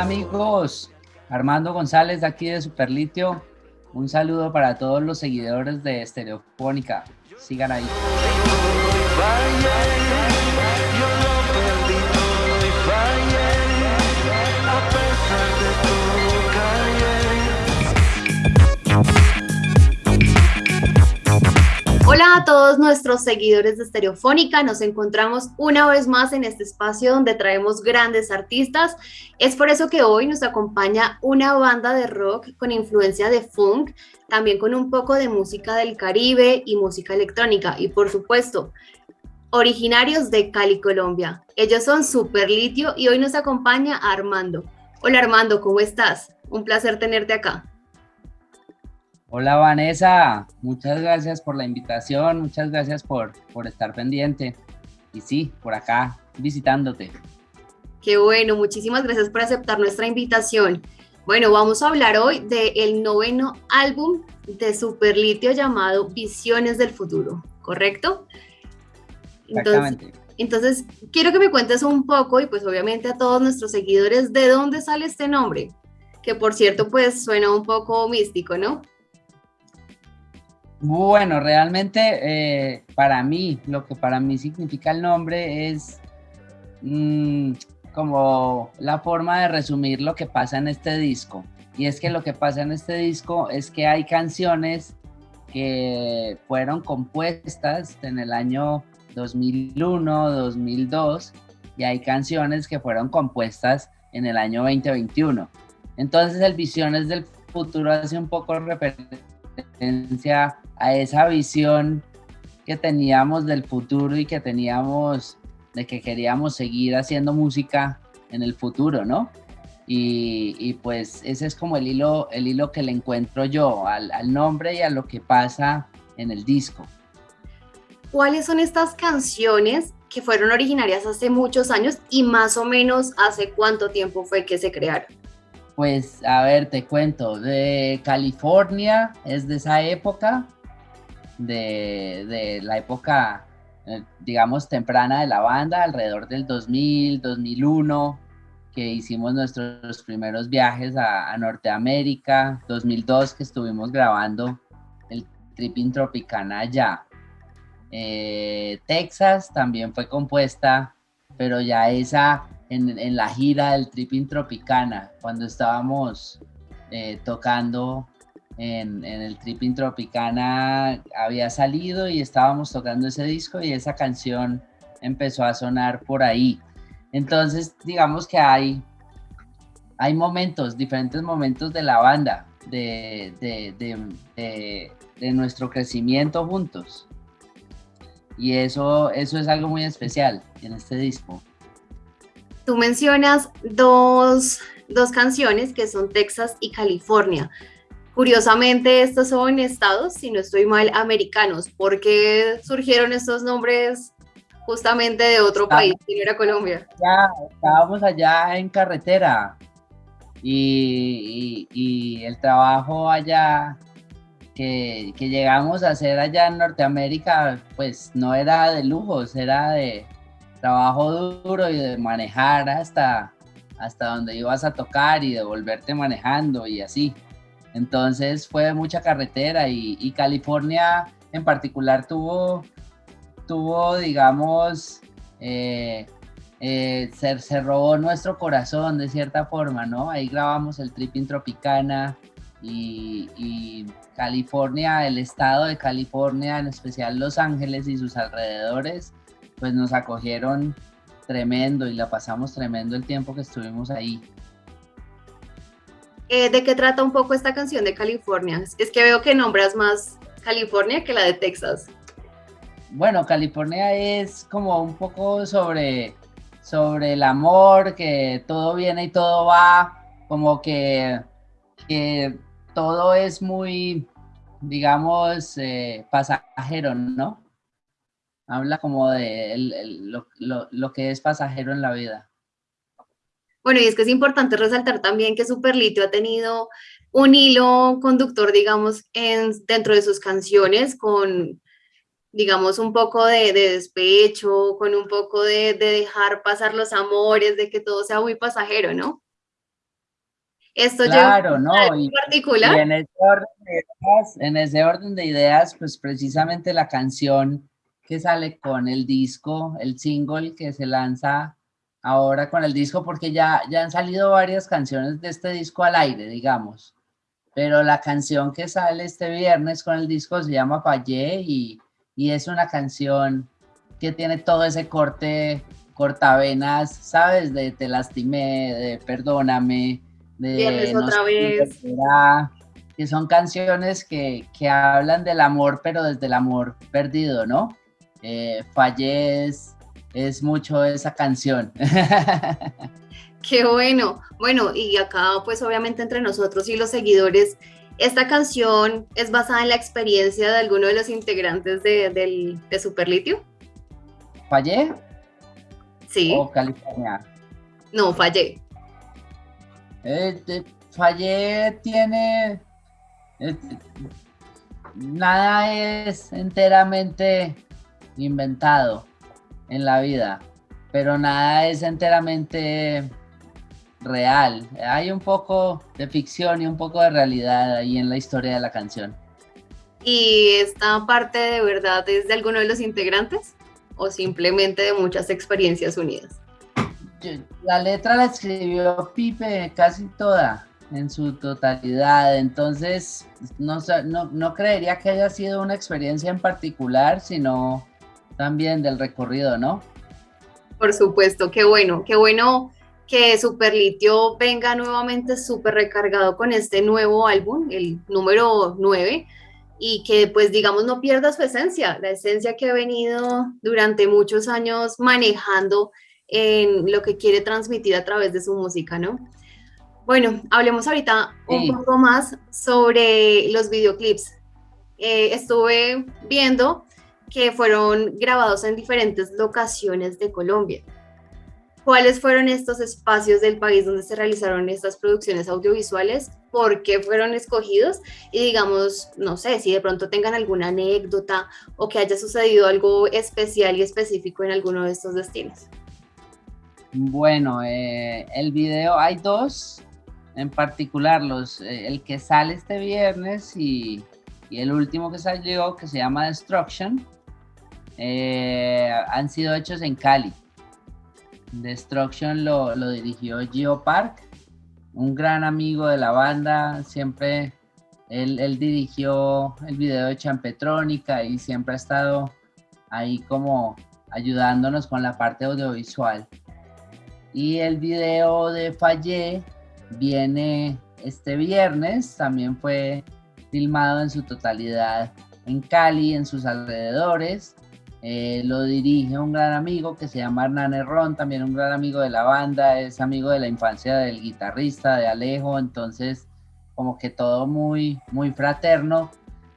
Amigos, Armando González de aquí de Superlitio. Un saludo para todos los seguidores de Estereofónica. Sigan ahí. A todos nuestros seguidores de Estereofónica, nos encontramos una vez más en este espacio donde traemos grandes artistas. Es por eso que hoy nos acompaña una banda de rock con influencia de funk, también con un poco de música del Caribe y música electrónica y por supuesto originarios de Cali, Colombia. Ellos son Super Litio y hoy nos acompaña Armando. Hola Armando, ¿cómo estás? Un placer tenerte acá. Hola Vanessa, muchas gracias por la invitación, muchas gracias por, por estar pendiente. Y sí, por acá, visitándote. Qué bueno, muchísimas gracias por aceptar nuestra invitación. Bueno, vamos a hablar hoy del noveno álbum de Superlitio llamado Visiones del Futuro, ¿correcto? Exactamente. Entonces, quiero que me cuentes un poco y pues obviamente a todos nuestros seguidores de dónde sale este nombre, que por cierto pues suena un poco místico, ¿no? Bueno, realmente eh, para mí, lo que para mí significa el nombre es mm, como la forma de resumir lo que pasa en este disco. Y es que lo que pasa en este disco es que hay canciones que fueron compuestas en el año 2001, 2002 y hay canciones que fueron compuestas en el año 2021. Entonces el Visiones del Futuro hace un poco referencia a esa visión que teníamos del futuro y que teníamos de que queríamos seguir haciendo música en el futuro, ¿no? Y, pues ese es como el hilo, el hilo que le encuentro yo al, al nombre y a lo que pasa en el disco. ¿Cuáles son estas canciones que fueron originarias hace muchos años y más o menos hace cuánto tiempo fue que se crearon? Pues a ver, te cuento, de California es de esa época, de, la época, eh, digamos, temprana de la banda, alrededor del 2000, 2001, que hicimos nuestros primeros viajes a, Norteamérica, 2002 que estuvimos grabando el Tripping Tropicana allá. Eh, Texas también fue compuesta, pero ya esa en, la gira del Tripping Tropicana, cuando estábamos eh, tocando en, el Tripping Tropicana había salido y estábamos tocando ese disco y esa canción empezó a sonar por ahí. Entonces, digamos que hay, hay momentos, diferentes momentos de la banda, de, de, nuestro crecimiento juntos. Y eso, eso es algo muy especial en este disco. Tú mencionas dos, dos canciones que son Texas y California. Curiosamente, estos son estados, si no estoy mal, americanos. ¿Por qué surgieron estos nombres justamente de otro país, que no era Colombia? Ya, estábamos allá en carretera y, el trabajo allá que, que, llegamos a hacer allá en Norteamérica, pues no era de lujos, era de trabajo duro y de manejar hasta, hasta donde ibas a tocar y de volverte manejando y así. Entonces fue mucha carretera y, California en particular tuvo, tuvo digamos, eh, se, robó nuestro corazón de cierta forma, ¿no? Ahí grabamos el Tripping Tropicana y, y, California, el estado de California, en especial Los Ángeles y sus alrededores, pues nos acogieron tremendo y la pasamos tremendo el tiempo que estuvimos ahí. Eh, ¿De qué trata un poco esta canción de California? Es que veo que nombras más California que la de Texas. Bueno, California es como un poco sobre, sobre el amor, que todo viene y todo va, como que, que todo es muy, digamos, eh, pasajero, ¿no? Habla como de lo que es pasajero en la vida. Bueno, y es que es importante resaltar también que Superlitio ha tenido un hilo conductor, digamos, en, dentro de sus canciones con, digamos, un poco de, despecho, con un poco de, de, dejar pasar los amores, de que todo sea muy pasajero, ¿no? Esto claro, no, y, particular. en, ese orden de ideas, en ese orden de ideas, pues precisamente la canción que sale con el disco, el single que se lanza ahora con el disco, porque ya, ya han salido varias canciones de este disco al aire, digamos. Pero la canción que sale este viernes con el disco se llama Fallé y, y es una canción que tiene todo ese corte cortavenas, ¿sabes? De te lastimé, de perdóname, de otra vez. que son canciones que, que, hablan del amor, pero desde el amor perdido, ¿no? Eh, Fallez es mucho esa canción. Qué bueno. Bueno, y acá pues obviamente entre nosotros y los seguidores, esta canción es basada en la experiencia de alguno de los integrantes de, del, de Superlitio. ¿Fallé? Sí. ¿O California? No, fallé. Eh, fallé tiene... Eh, nada es enteramente inventado en la vida, pero nada es enteramente real. Hay un poco de ficción y un poco de realidad ahí en la historia de la canción. ¿Y esta parte de verdad es de alguno de los integrantes o simplemente de muchas experiencias unidas? La letra la escribió Pipe casi toda, en su totalidad, entonces no, no, no creería que haya sido una experiencia en particular, sino también del recorrido, ¿no? Por supuesto, qué bueno, qué bueno que Superlitio venga nuevamente súper recargado con este nuevo álbum, el número 9, y que pues digamos no pierda su esencia, la esencia que ha venido durante muchos años manejando en lo que quiere transmitir a través de su música, ¿no? Bueno, hablemos ahorita un poco más sobre los videoclips. Eh, estuve viendo que fueron grabados en diferentes locaciones de Colombia. ¿Cuáles fueron estos espacios del país donde se realizaron estas producciones audiovisuales? ¿Por qué fueron escogidos? Y digamos, no sé, si de pronto tengan alguna anécdota o que haya sucedido algo especial y específico en alguno de estos destinos. Bueno, eh, el video hay dos en particular, los, eh, el que sale este viernes y, y el último que salió que se llama Destruction eh, han sido hechos en Cali. Destruction lo, dirigió Gio Park, un gran amigo de la banda, siempre él, dirigió el video de Champetrónica y siempre ha estado ahí como ayudándonos con la parte audiovisual. Y el video de Fallé viene este viernes, también fue filmado en su totalidad en Cali, en sus alrededores. Eh, lo dirige un gran amigo que se llama Hernán Herrón, también un gran amigo de la banda, es amigo de la infancia del guitarrista, de Alejo, entonces como que todo muy, muy fraterno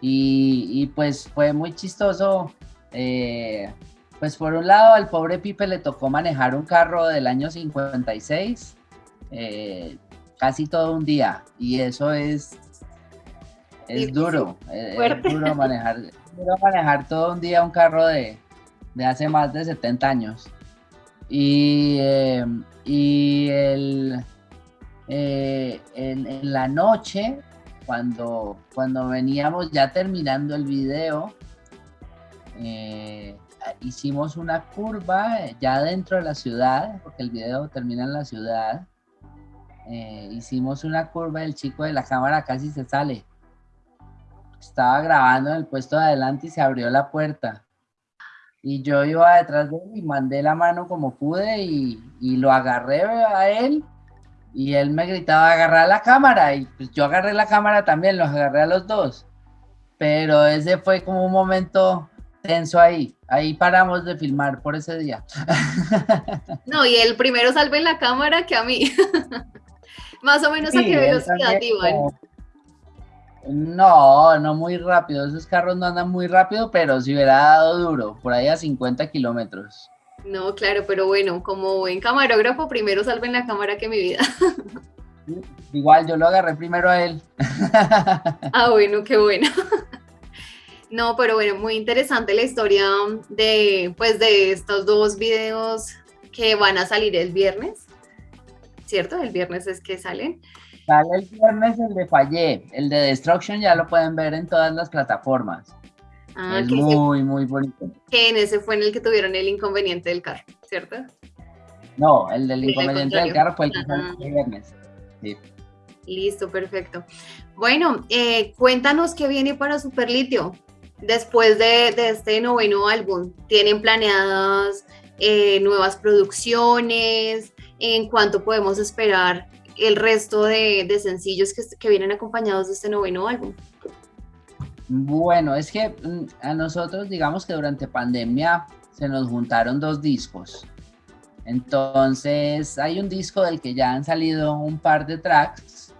y, pues fue muy chistoso. Eh, pues por un lado al pobre Pipe le tocó manejar un carro del año 56 eh, casi todo un día y eso es, es duro, es, duro manejar a manejar todo un día un carro de, hace más de 70 años. Y, em, y el, eh, en, la noche, cuando, cuando veníamos ya terminando el video, eh, hicimos una curva ya dentro de la ciudad, porque el video termina en la ciudad. Eh, hicimos una curva, el chico de la cámara casi se sale estaba grabando en el puesto de adelante y se abrió la puerta. Y yo iba detrás de él y mandé la mano como pude y, y lo agarré a él y él me gritaba agarrar la cámara y pues yo agarré la cámara también, los agarré a los dos. Pero ese fue como un momento tenso ahí. Ahí paramos de filmar por ese día. No, y el primero salve la cámara que a mí. Más o menos a qué velocidad iban. No, no muy rápido. Esos carros no andan muy rápido, pero si hubiera dado duro, por ahí a 50 kilómetros. No, claro, pero bueno, como buen camarógrafo, primero salven la cámara que mi vida. Igual, yo lo agarré primero a él. Ah, bueno, qué bueno. No, pero bueno, muy interesante la historia de, pues, de estos dos videos que van a salir el viernes, ¿cierto? El viernes es que salen. Sale el viernes el de Fallé, el de Destruction ya lo pueden ver en todas las plataformas. Ah, es muy, muy bonito. Que en ese fue en el que tuvieron el inconveniente del carro, ¿cierto? No, el del inconveniente del carro fue el que salió el viernes. Sí. Listo, perfecto. Bueno, eh, cuéntanos qué viene para Superlitio después de, este noveno álbum. ¿Tienen planeadas eh, nuevas producciones? ¿En cuánto podemos esperar el resto de, sencillos que, que, vienen acompañados de este noveno álbum? Bueno, es que mm, a nosotros, digamos que durante pandemia se nos juntaron dos discos. Entonces, hay un disco del que ya han salido un par de tracks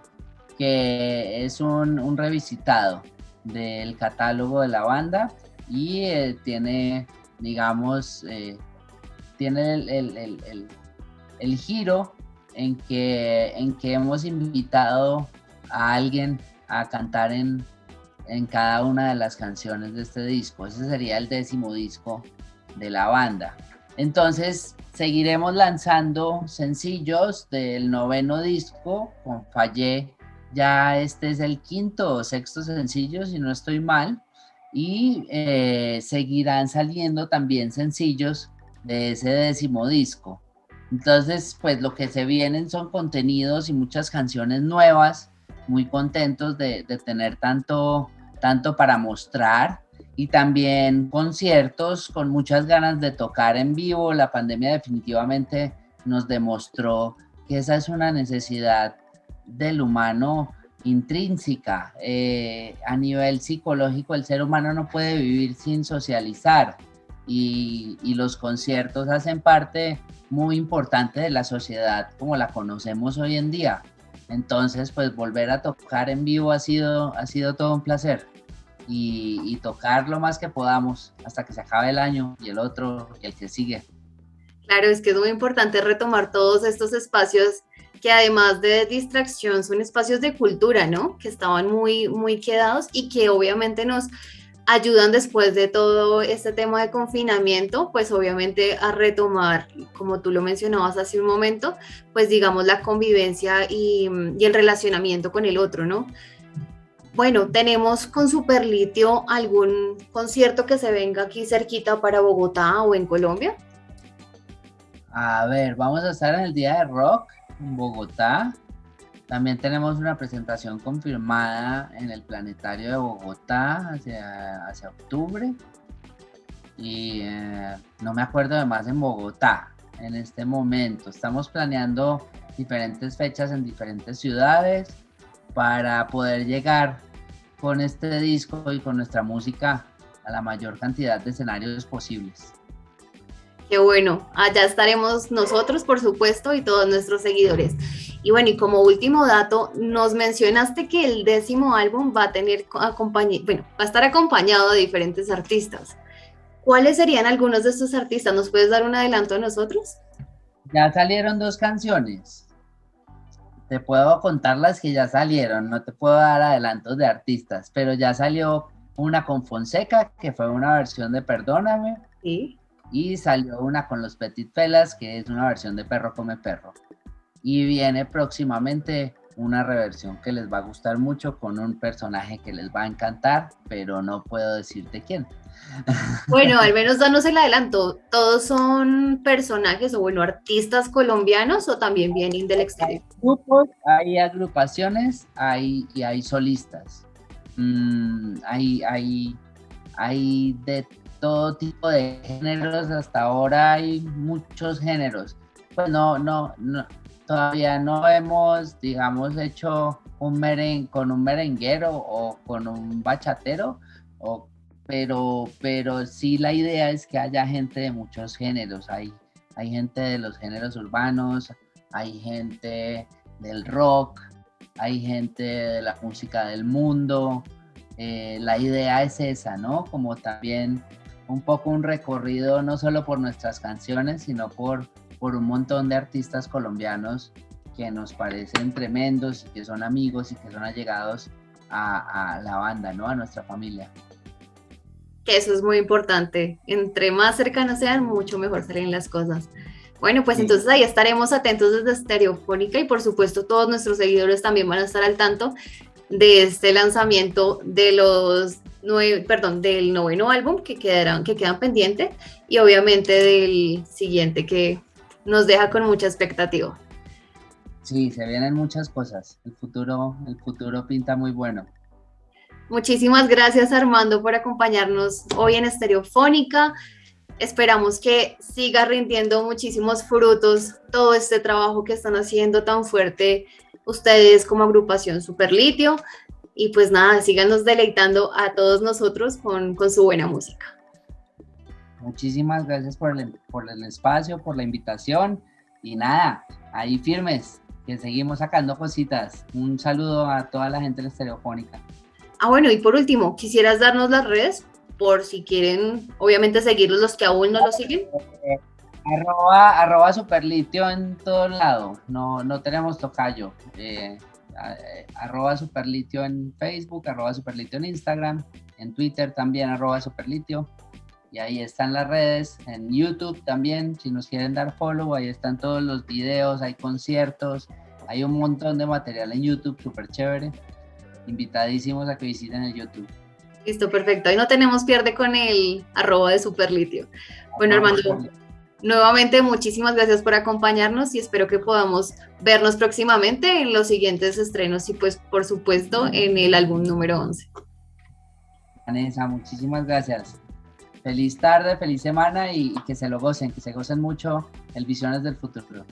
que es un, revisitado del catálogo de la banda y eh, tiene, digamos, eh, tiene el, giro en que, en que hemos invitado a alguien a cantar en, en cada una de las canciones de este disco. Ese sería el décimo disco de la banda. Entonces, seguiremos lanzando sencillos del noveno disco con Fallé ya este es el quinto o sexto sencillo, si no estoy mal, y eh, seguirán saliendo también sencillos de ese décimo disco. Entonces, pues lo que se vienen son contenidos y muchas canciones nuevas, muy contentos de, tener tanto, tanto para mostrar y también conciertos con muchas ganas de tocar en vivo. La pandemia definitivamente nos demostró que esa es una necesidad del humano intrínseca. Eh, a nivel psicológico, el ser humano no puede vivir sin socializar y, los conciertos hacen parte muy importante de la sociedad como la conocemos hoy en día. Entonces, pues volver a tocar en vivo ha sido, ha sido todo un placer. Y, y, tocar lo más que podamos hasta que se acabe el año y el otro y el que sigue. Claro, es que es muy importante retomar todos estos espacios que además de distracción son espacios de cultura, ¿no? Que estaban muy, muy quedados y que obviamente nos ayudan después de todo este tema de confinamiento, pues obviamente a retomar, como tú lo mencionabas hace un momento, pues digamos la convivencia y, el relacionamiento con el otro, ¿no? Bueno, tenemos con Superlitio algún concierto que se venga aquí cerquita para Bogotá o en Colombia. A ver, vamos a estar en el Día de Rock en Bogotá. También tenemos una presentación confirmada en el Planetario de Bogotá hacia, hacia octubre. Y eh, no me acuerdo de más en Bogotá en este momento. Estamos planeando diferentes fechas en diferentes ciudades para poder llegar con este disco y con nuestra música a la mayor cantidad de escenarios posibles. Qué bueno, allá estaremos nosotros, por supuesto, y todos nuestros seguidores. Y bueno, y como último dato, nos mencionaste que el décimo álbum va a tener bueno, va a estar acompañado de diferentes artistas. ¿Cuáles serían algunos de estos artistas? ¿Nos puedes dar un adelanto a nosotros? Ya salieron dos canciones. Te puedo contar las que ya salieron, no te puedo dar adelantos de artistas, pero ya salió una con Fonseca, que fue una versión de Perdóname. Sí y salió una con los Petit Felas, que es una versión de Perro Come Perro. Y viene próximamente una reversión que les va a gustar mucho con un personaje que les va a encantar, pero no puedo decirte quién. Bueno, al menos danos el adelanto. ¿Todos son personajes o bueno, artistas colombianos o también vienen del exterior? Hay grupos, hay agrupaciones hay, y hay solistas. Mm, hay, hay, hay de todo tipo de géneros, hasta ahora hay muchos géneros. Pues no, no, no todavía no hemos, digamos, hecho un meren con un merenguero o con un bachatero, o, pero, pero sí la idea es que haya gente de muchos géneros. Hay, hay gente de los géneros urbanos, hay gente del rock, hay gente de la música del mundo. Eh, la idea es esa, ¿no? Como también un poco un recorrido no solo por nuestras canciones, sino por, por un montón de artistas colombianos que nos parecen tremendos y que son amigos y que son allegados a, a la banda, ¿no? A nuestra familia. Que eso es muy importante. Entre más cercanos sean, mucho mejor salen las cosas. Bueno, pues entonces ahí estaremos atentos desde Estereofónica y por supuesto todos nuestros seguidores también van a estar al tanto de este lanzamiento de los nueve, perdón, del noveno álbum que quedarán, que quedan pendientes y obviamente del siguiente que nos deja con mucha expectativa. Sí, se vienen muchas cosas. El futuro, el futuro pinta muy bueno. Muchísimas gracias Armando por acompañarnos hoy en Estereofónica. Esperamos que siga rindiendo muchísimos frutos todo este trabajo que están haciendo tan fuerte ustedes como agrupación Superlitio. Y pues nada, síganos deleitando a todos nosotros con, su buena música. Muchísimas gracias por el, por el espacio, por la invitación. Y nada, ahí firmes, que seguimos sacando cositas. Un saludo a toda la gente de la Estereofónica. Ah, bueno, y por último, ¿quisieras darnos las redes por si quieren, obviamente, seguirlos los que aún no lo siguen? arroba, arroba superlitio en todo lado, no, no tenemos tocayo. Eh, arroba superlitio en Facebook, arroba superlitio en Instagram, en Twitter también arroba superlitio. Y ahí están las redes, en YouTube también, si nos quieren dar follow, ahí están todos los videos, hay conciertos, hay un montón de material en YouTube, súper chévere. Invitadísimos a que visiten el YouTube. Listo, perfecto. Ahí no tenemos pierde con el arroba de Superlitio. Bueno, Armando, nuevamente muchísimas gracias por acompañarnos y espero que podamos vernos próximamente en los siguientes estrenos y pues por supuesto en el álbum número 11. Vanessa, muchísimas gracias feliz tarde, feliz semana y, que se lo gocen, que se gocen mucho el Visiones del Futuro.